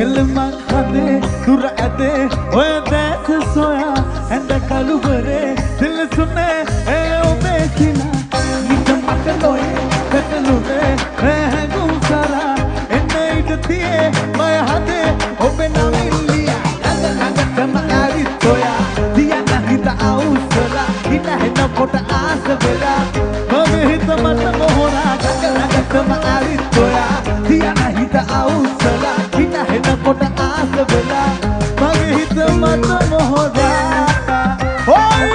කෙල්ලමක් හදේ දුර ඇදේ.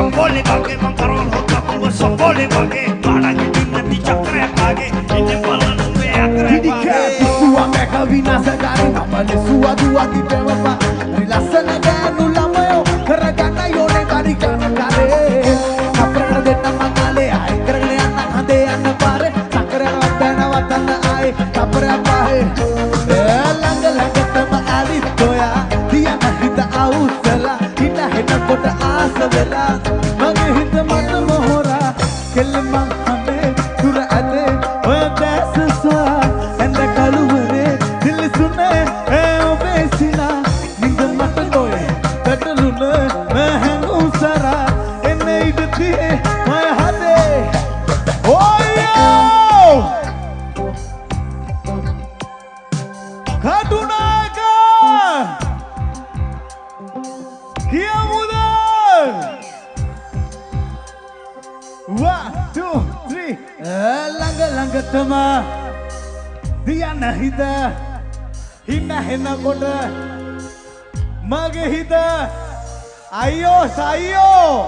boleh bagi mengkarol hoka pulwa boleh bagi Padagi dinati cakre bagi Ini malan umbe akre Didika Isuwa meka vinasa dari Namale suwa dua di pewa Rilasana ganu lamayo Karagana yone bari kana kare Kaprana denna mangale ay Karagane anna khande anna pare Sakra wadana wadana ay Kapra Hina hina kota asa vela Mage hita mata mohora Kelma hame Tura ade Oya desa sa Enda kaluvare Dil sune E obesina Ninda mata goye Katalune Mehengu sara Enne idati Maya hade Oyo Katunaga Kia muda සුරගතම දියන්න හිත. හින්න හෙන්නකොට මගේ හිත. අයියෝ සයියෝ.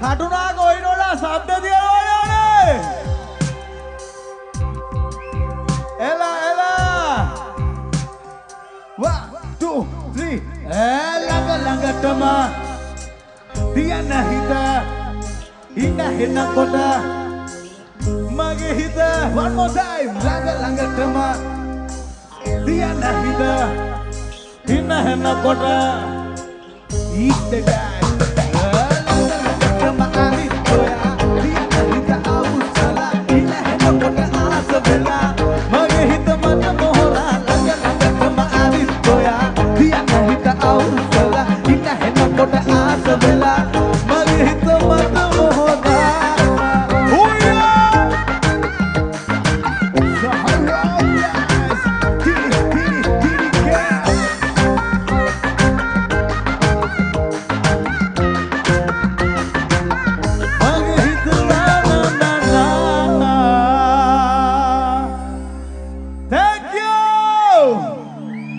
කටුනා ගොයිනොල සබ්ද තියනවනේ එලා එලා. 1 2 3 ඈ ළඟ ළඟටම දියන්න හිත. හින්න හෙන්නකොට මගේ හිත. One more time. ළඟ ළඟටම තියන හිත. හින හෙන කොට ඊටට